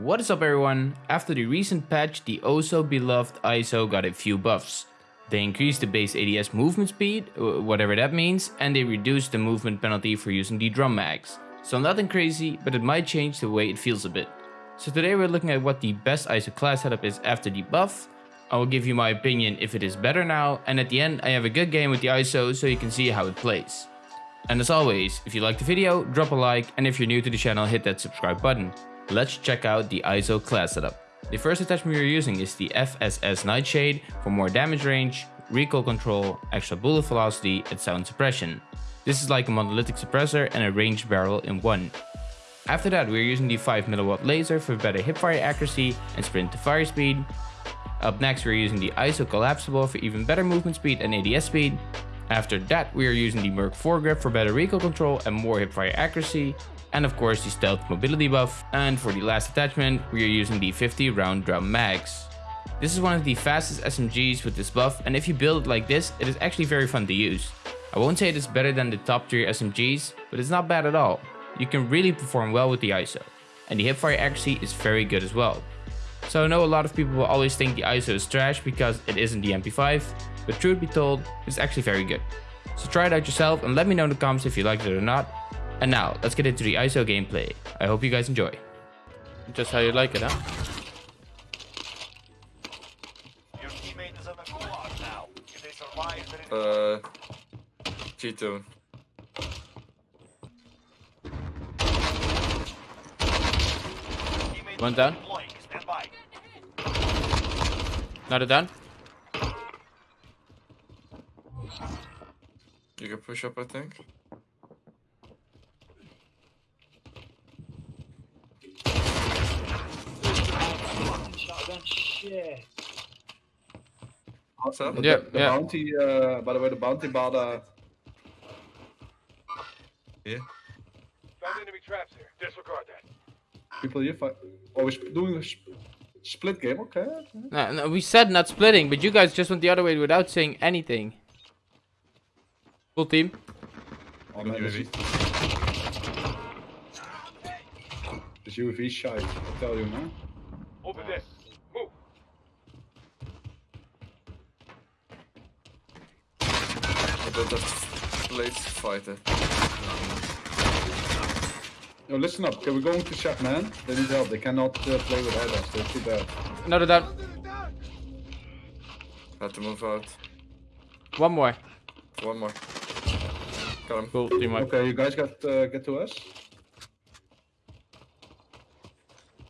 What is up everyone? After the recent patch, the oh so beloved ISO got a few buffs. They increased the base ADS movement speed, uh, whatever that means, and they reduced the movement penalty for using the drum mags. So nothing crazy, but it might change the way it feels a bit. So today we're looking at what the best ISO class setup is after the buff. I will give you my opinion if it is better now, and at the end I have a good game with the ISO so you can see how it plays. And as always, if you liked the video, drop a like, and if you're new to the channel, hit that subscribe button. Let's check out the ISO class setup. The first attachment we're using is the FSS Nightshade for more damage range, recoil control, extra bullet velocity, and sound suppression. This is like a monolithic suppressor and a ranged barrel in one. After that, we're using the 5mW laser for better hipfire accuracy and sprint to fire speed. Up next, we're using the ISO collapsible for even better movement speed and ADS speed. After that, we are using the Merc foregrip for better recoil control and more hipfire accuracy. And of course the stealth mobility buff. And for the last attachment, we are using the 50 round drum mags. This is one of the fastest SMGs with this buff and if you build it like this, it is actually very fun to use. I won't say it is better than the top tier SMGs, but it's not bad at all. You can really perform well with the ISO. And the hipfire accuracy is very good as well. So I know a lot of people will always think the ISO is trash because it isn't the MP5, but truth be told, it's actually very good. So try it out yourself and let me know in the comments if you liked it or not. And now, let's get into the ISO gameplay. I hope you guys enjoy. Just how you like it, huh? Your teammate is in the gulag now. If they survive, then it Uh, G2. One down. deploying. Stand. Another down. You can push up, I think. Shit. What's up? The, Yeah, the yeah. bounty, uh, by the way, the bounty bar, uh, Found enemy traps here. Disregard that. people here fight. Oh, we're doing a sp- split game, okay? okay. No, no, we said not splitting, but you guys just went the other way without saying anything. Full team. Oh man, this, this UAV shite, I tell you, man. Open this. Move. I don't have blades to fight it. Yo, listen up, okay, we're going to shop, man. They need help, they cannot uh, play without us, they're too bad. Another down. Had to move out. One more. One more. Got him. Cool, team wipe. Okay, you guys got uh, get to us.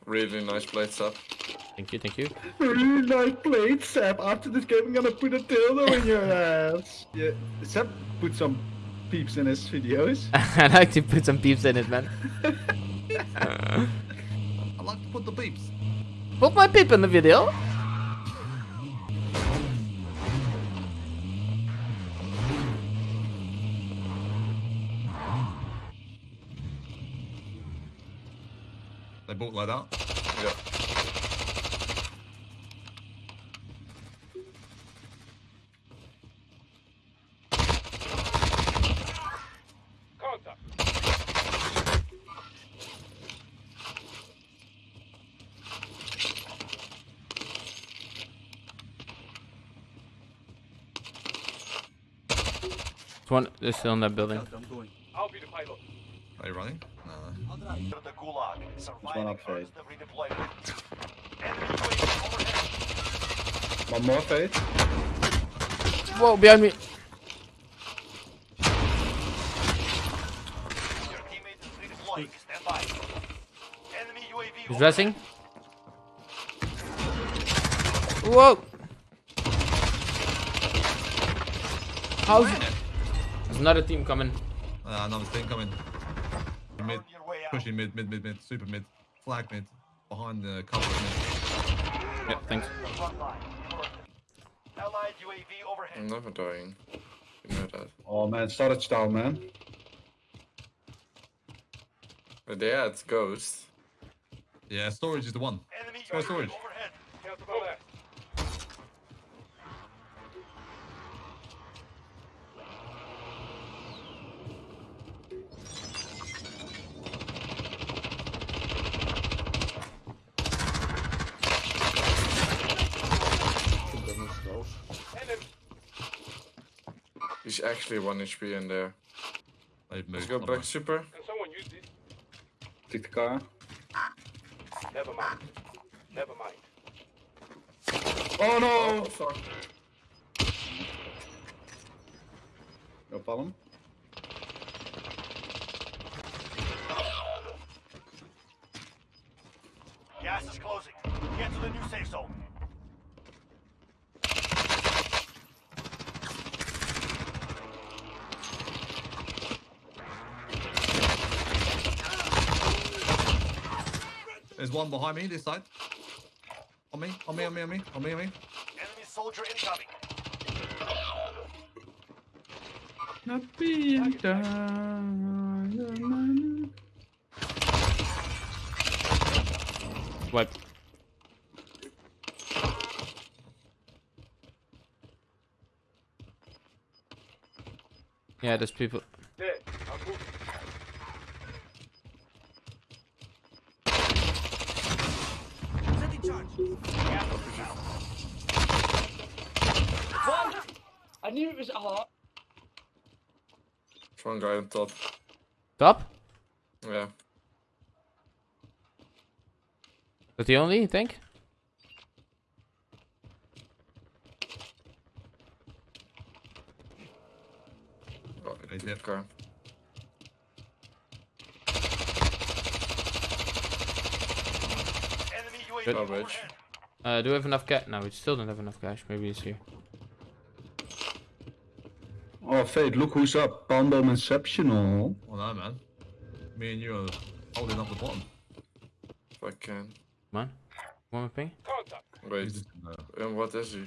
Really nice blades up. Thank you, thank you. Really nice plate, Seb. After this game, I'm gonna put a dildo in your ass. Yeah, Seb put some peeps in his videos. I like to put some peeps in it, man. I like to put the beeps. Put my peep in the video. They bought like that. Yeah. One, they're still in that building. I'll be the pilot. Are you running? No. Enter the gulag. one Surviving up, earns the redeployment. Enemy UAV overhead. One more fade. Whoa, behind me. Your teammate is redeploying. Stand by. Enemy UAV He's dressing. Whoa. How's There's another team coming. Uh, another team coming. Mid. On your way out. Pushing mid, mid, mid, mid. Super mid. Flag mid. Behind the cover mid. Yeah, thanks. The front line. Allied UAV overhead. I'm never dying. You know that. Oh man, storage down, man. But yeah, it's Ghost. Yeah, storage is the one. Enemy Go UAV storage. He's actually 1 HP in there. They've Let's moved. go Hold back on. super. Take the car. Never mind. Never mind. Oh no! Oh, fuck. No problem. Gas is closing. Get to the new safe zone. There's one behind me, this side. On me, on me, on me, on me, on me, on me. Enemy soldier incoming. Not being done. Wipe. Yeah, there's people. Dead. I'm moving. Sending charge. Gas is out. One! I knew it was hot. There's one guy on top. Top? Yeah. That the only, you think? Oh, Hey, the dip. car. Enemy UAV Good. Uh, do we have enough cash? No, we still don't have enough cash. Maybe it's here. Oh, Fate, look who's up. Pando Inceptional. Oh no, man. Me and you are holding up the bottom. If I can. Man? on. One more ping. Wait, He's just in the, and what is he?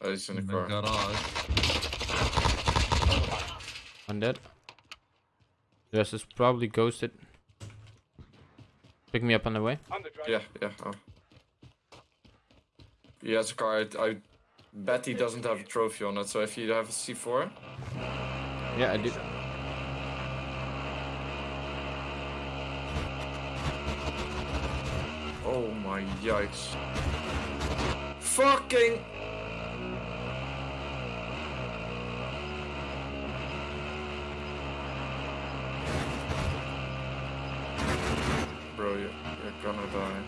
Oh, he's in the in the car. garage. One dead. The rest is probably ghosted. Pick me up on the way. Yeah, yeah. Oh. He has a car. I, I bet he doesn't have a trophy on it. So if you have a C4, Yeah, I do. oh my yikes! Fucking. Bro, you, you're gonna die.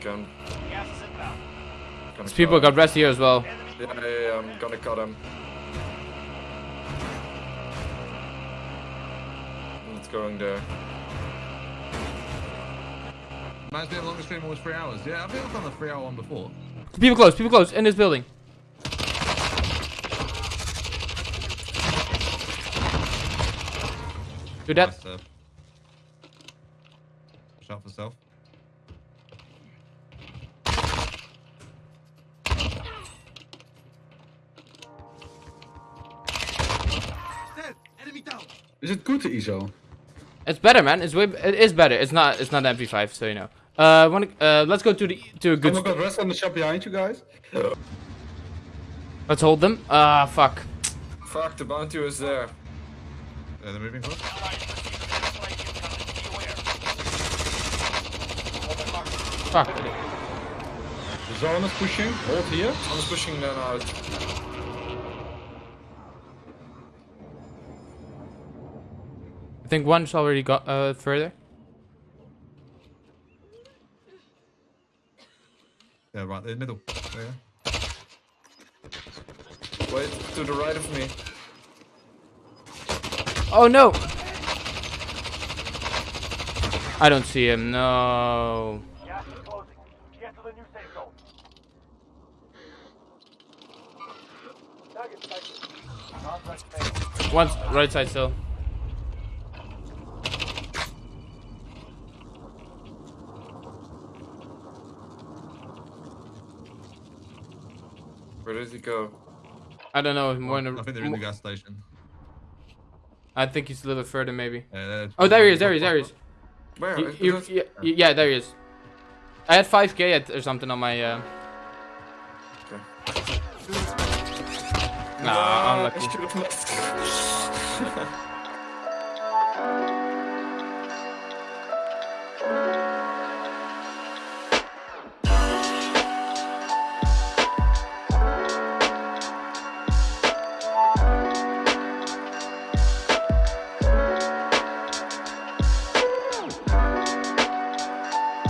Gun. Gas is inbound. Gonna These people cut got rest here as well. Yeah, yeah, yeah, I'm gonna cut him. It's going there. Man's been longest stream almost three hours. Yeah, I've I've done the three hour one before. People close, people close, in this building. Do that. Nice, uh, Shot for self. Is it good, to ISO? It's better, man. It's way. It is better. It's not. It's not MP5, so you know. Uh, wanna, uh, let's go to the to a Oh good. my st- god, rest on the shop behind you guys. let's hold them. Ah, fuck. Fuck, the bounty was there. Yeah, they're moving close. Fuck. The zone is pushing. Hold here. I'm pushing them out. Think one's already got uh further. Yeah, right, in the middle. There you go. Wait, to the right of me. Oh no! I don't see him. No. Gas is closing. Get to the new safe zone. Target sighted. Contract failed. One's right side still. Did he go? I don't know. More in the, I think they're in the gas station. I think he's a little further, maybe. Yeah, Oh, there he is. There he is. There he is. Where? You- you- yeah, there he is. I had 5k at, or something on my. Uh... Okay. Nah, Ah, I unlucky. should have left.